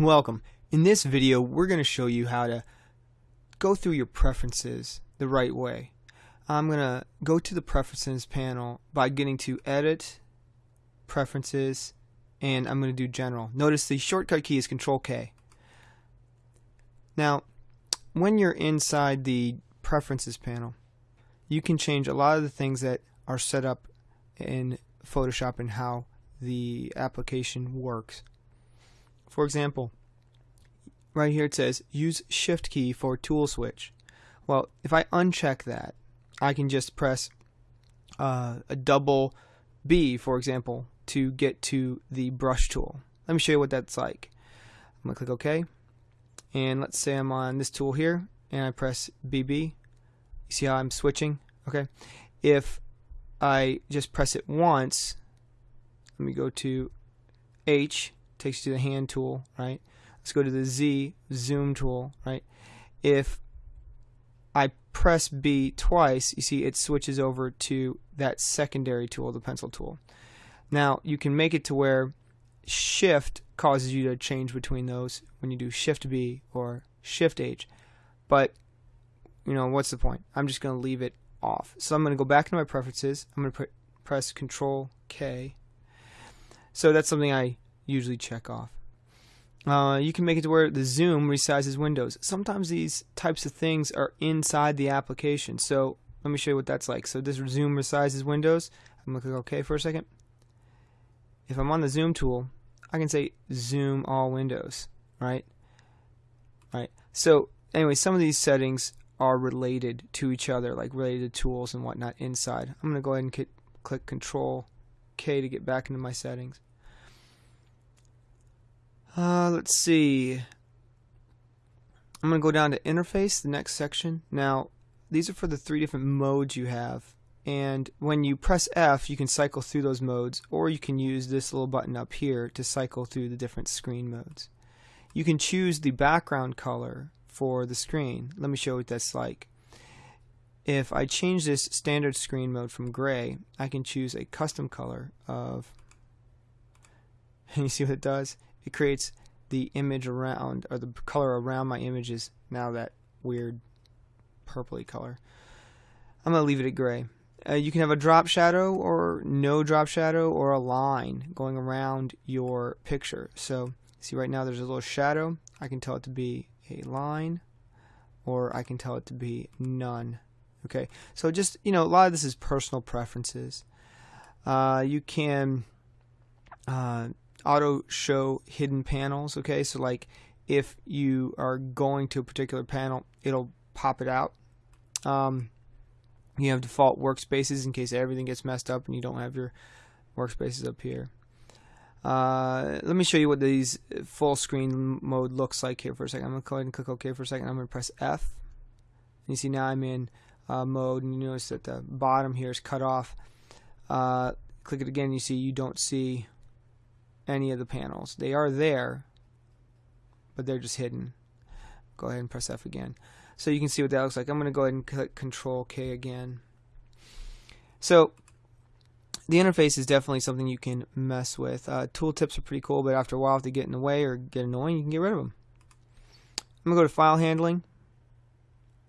Welcome. In this video, we're going to show you how to go through your preferences the right way. I'm going to go to the Preferences panel by getting to Edit, Preferences, and I'm going to do General. Notice the shortcut key is Control K. Now, when you're inside the Preferences panel, you can change a lot of the things that are set up in Photoshop and how the application works. For example, right here it says use shift key for tool switch. Well, if I uncheck that, I can just press uh, a double B, for example, to get to the brush tool. Let me show you what that's like. I'm going to click OK. And let's say I'm on this tool here, and I press BB. You see how I'm switching? Okay. If I just press it once, let me go to H, takes you to the hand tool, right? Let's go to the Z, zoom tool, right? If I press B twice, you see it switches over to that secondary tool, the pencil tool. Now, you can make it to where shift causes you to change between those when you do shift B or shift H. But, you know, what's the point? I'm just going to leave it off. So I'm going to go back into my preferences. I'm going to press Control K. So that's something I usually check off. Uh, you can make it to where the zoom resizes windows. Sometimes these types of things are inside the application. So let me show you what that's like. So this zoom resizes windows. I'm going to click OK for a second. If I'm on the zoom tool, I can say zoom all windows, right? Right. So anyway, some of these settings are related to each other, like related tools and whatnot inside. I'm going to go ahead and click Control K to get back into my settings. Uh, let's see. I'm going to go down to interface, the next section. Now, these are for the three different modes you have. And when you press F, you can cycle through those modes, or you can use this little button up here to cycle through the different screen modes. You can choose the background color for the screen. Let me show you what that's like. If I change this standard screen mode from gray, I can choose a custom color of, and you see what it does? It creates the image around or the color around my images now that weird purpley color. I'm going to leave it at gray. Uh, you can have a drop shadow or no drop shadow or a line going around your picture. So see right now there's a little shadow. I can tell it to be a line or I can tell it to be none. Okay, so just, you know, a lot of this is personal preferences. Uh, you can uh, auto show hidden panels okay? So like if you are going to a particular panel it'll pop it out. Um, you have default workspaces in case everything gets messed up and you don't have your workspaces up here. Uh, let me show you what these full screen mode looks like here for a second. I'm going to go ahead and click OK for a second. I'm going to press F. And you see now I'm in uh, mode and you notice that the bottom here is cut off. Uh, click it again. You see you don't see any of the panels. They are there, but they're just hidden. Go ahead and press F again. So you can see what that looks like. I'm going to go ahead and click Control K again. So the interface is definitely something you can mess with. Uh, tooltips are pretty cool, but after a while, if they get in the way or get annoying, you can get rid of them. I'm going to go to File Handling.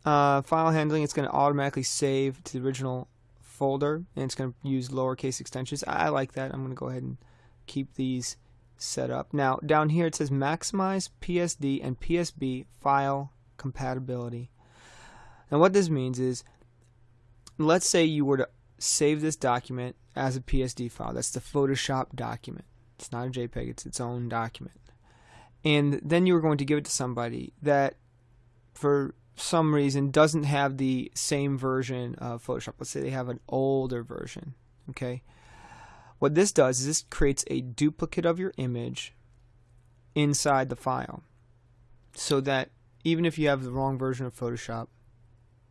Uh, file Handling, it's going to automatically save to the original folder, and it's going to use lowercase extensions. I like that. I'm going to go ahead and keep these set up. Now down here it says maximize PSD and PSB file compatibility. And what this means is let's say you were to save this document as a PSD file. That's the Photoshop document. It's not a JPEG, it's its own document. And then you were going to give it to somebody that for some reason doesn't have the same version of Photoshop. Let's say they have an older version. Okay. What this does is this creates a duplicate of your image inside the file so that even if you have the wrong version of Photoshop,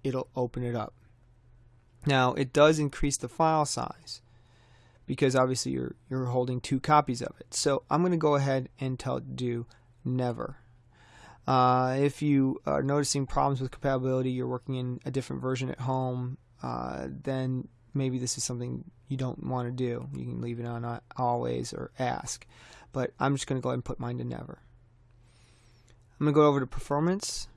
it'll open it up. Now, it does increase the file size because obviously you're, you're holding two copies of it. So I'm going to go ahead and tell do never. Uh, if you are noticing problems with compatibility, you're working in a different version at home, uh, then maybe this is something you don't want to do. You can leave it on always or ask. But I'm just going to go ahead and put mine to never. I'm going to go over to performance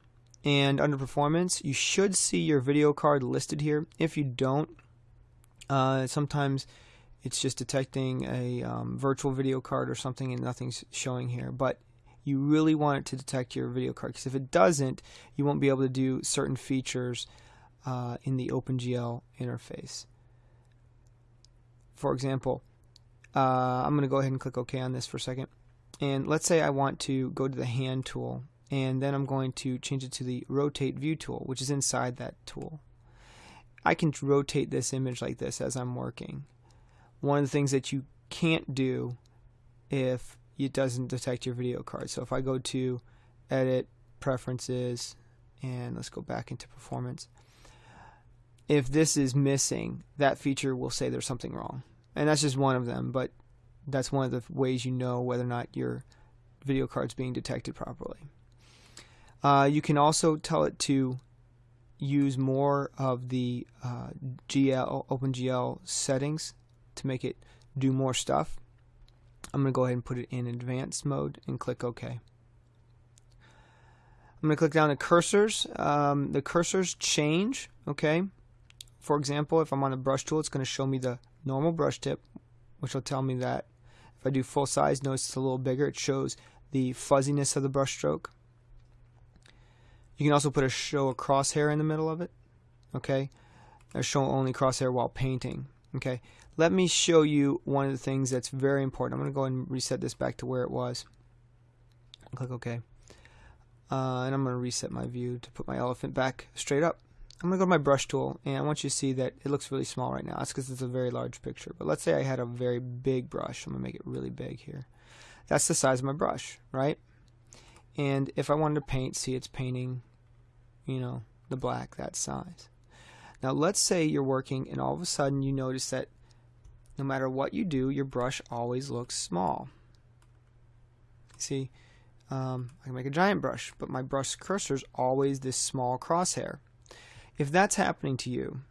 and under performance you should see your video card listed here. If you don't, uh, sometimes it's just detecting a um, virtual video card or something and nothing's showing here. But you really want it to detect your video card because if it doesn't, you won't be able to do certain features uh, in the OpenGL interface. For example, uh, I'm going to go ahead and click OK on this for a second. And let's say I want to go to the hand tool and then I'm going to change it to the rotate view tool which is inside that tool. I can rotate this image like this as I'm working. One of the things that you can't do if it doesn't detect your video card. So if I go to edit preferences and let's go back into performance if this is missing that feature will say there's something wrong and that's just one of them but that's one of the ways you know whether or not your video card's being detected properly uh, you can also tell it to use more of the uh, GL OpenGL settings to make it do more stuff. I'm going to go ahead and put it in advanced mode and click OK. I'm going to click down to cursors. Um, the cursors change. Okay. For example, if I'm on a brush tool, it's going to show me the normal brush tip, which will tell me that if I do full size, notice it's a little bigger. It shows the fuzziness of the brush stroke. You can also put a show a crosshair in the middle of it. Okay. A show only crosshair while painting. Okay. Let me show you one of the things that's very important. I'm going to go and reset this back to where it was. Click OK. Uh, and I'm going to reset my view to put my elephant back straight up. I'm going to go to my brush tool and I want you to see that it looks really small right now. That's because it's a very large picture. But let's say I had a very big brush. I'm going to make it really big here. That's the size of my brush, right? And if I wanted to paint, see it's painting, you know, the black that size. Now let's say you're working and all of a sudden you notice that no matter what you do, your brush always looks small. See, um, I can make a giant brush, but my brush cursor is always this small crosshair. If that's happening to you,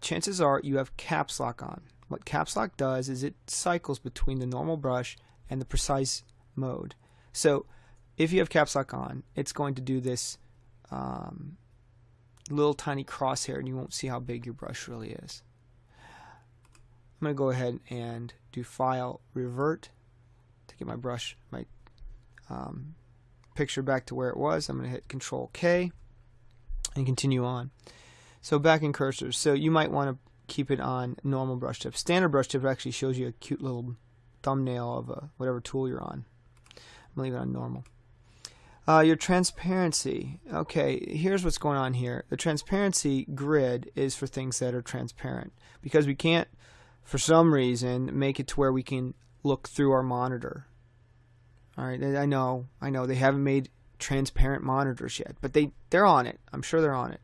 chances are you have caps lock on. What caps lock does is it cycles between the normal brush and the precise mode. So if you have caps lock on, it's going to do this um, little tiny crosshair and you won't see how big your brush really is. I'm going to go ahead and do file revert to get my brush, my um, picture back to where it was. I'm going to hit control K and continue on. So back in cursors. So you might want to keep it on normal brush tip. Standard brush tip actually shows you a cute little thumbnail of a, whatever tool you're on. I'm leave it on normal. Uh, your transparency. Okay, here's what's going on here. The transparency grid is for things that are transparent because we can't, for some reason, make it to where we can look through our monitor. All right, I know, I know they haven't made transparent monitors yet, but they they're on it. I'm sure they're on it.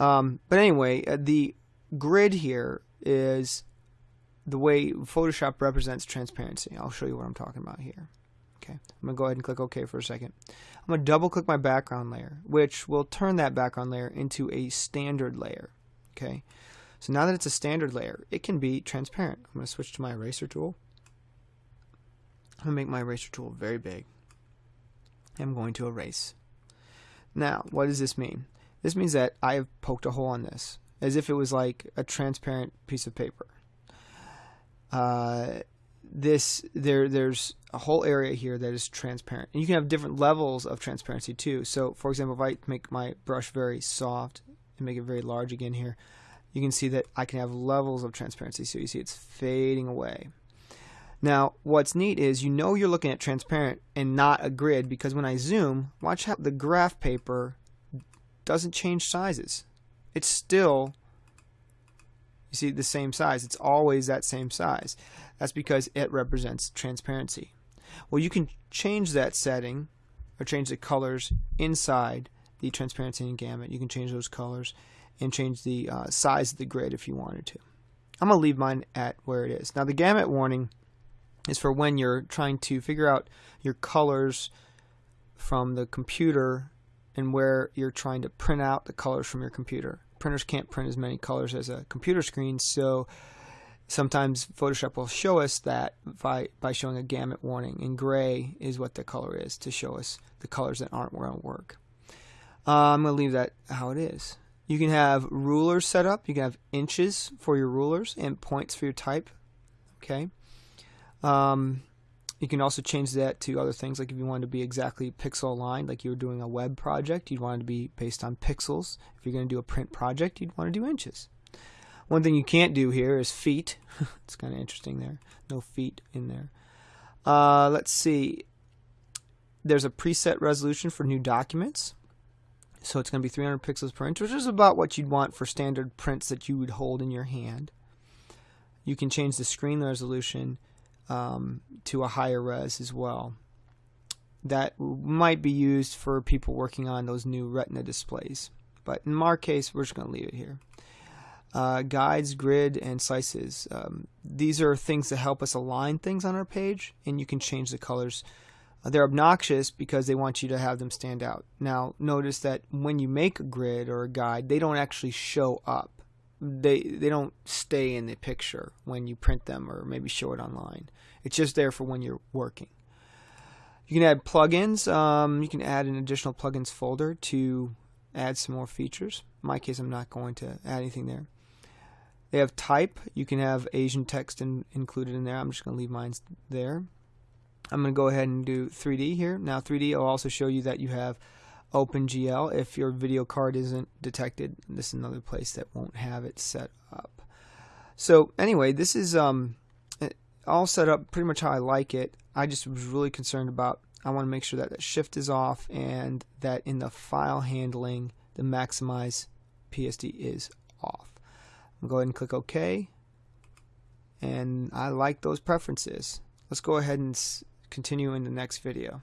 Um, but anyway, uh, the grid here is the way Photoshop represents transparency. I'll show you what I'm talking about here. Okay, I'm going to go ahead and click OK for a second. I'm going to double click my background layer, which will turn that background layer into a standard layer. Okay, so now that it's a standard layer, it can be transparent. I'm going to switch to my eraser tool. I'm going to make my eraser tool very big. I'm going to erase. Now, what does this mean? This means that I have poked a hole on this, as if it was like a transparent piece of paper. Uh, this there there's a whole area here that is transparent, and you can have different levels of transparency too. So, for example, if I make my brush very soft and make it very large again here, you can see that I can have levels of transparency. So you see it's fading away. Now, what's neat is you know you're looking at transparent and not a grid because when I zoom, watch how the graph paper doesn't change sizes. It's still, you see, the same size. It's always that same size. That's because it represents transparency. Well, you can change that setting or change the colors inside the transparency and gamut. You can change those colors and change the uh, size of the grid if you wanted to. I'm going to leave mine at where it is. Now, the gamut warning is for when you're trying to figure out your colors from the computer and where you're trying to print out the colors from your computer. Printers can't print as many colors as a computer screen, so sometimes Photoshop will show us that by, by showing a gamut warning. And gray is what the color is to show us the colors that aren't going to work. Uh, I'm going to leave that how it is. You can have rulers set up. You can have inches for your rulers and points for your type. Okay. Um, you can also change that to other things, like if you wanted to be exactly pixel aligned, like you were doing a web project, you'd want it to be based on pixels. If you're going to do a print project, you'd want to do inches. One thing you can't do here is feet. it's kind of interesting there. No feet in there. Uh, let's see. There's a preset resolution for new documents. So it's going to be 300 pixels per inch, which is about what you'd want for standard prints that you would hold in your hand. You can change the screen resolution um, to a higher res as well. That might be used for people working on those new Retina displays. But in our case, we're just going to leave it here uh, guides, grid, and slices. Um, these are things that help us align things on our page, and you can change the colors. Uh, they're obnoxious because they want you to have them stand out. Now, notice that when you make a grid or a guide, they don't actually show up. They they don't stay in the picture when you print them or maybe show it online. It's just there for when you're working. You can add plugins. Um, you can add an additional plugins folder to add some more features. In my case, I'm not going to add anything there. They have type. You can have Asian text in, included in there. I'm just going to leave mine there. I'm going to go ahead and do 3D here. Now 3D will also show you that you have OpenGL if your video card isn't detected. This is another place that won't have it set up. So anyway, this is um, all set up pretty much how I like it. I just was really concerned about I want to make sure that the shift is off and that in the file handling the maximize PSD is off. I'll go ahead and click OK. And I like those preferences. Let's go ahead and continue in the next video.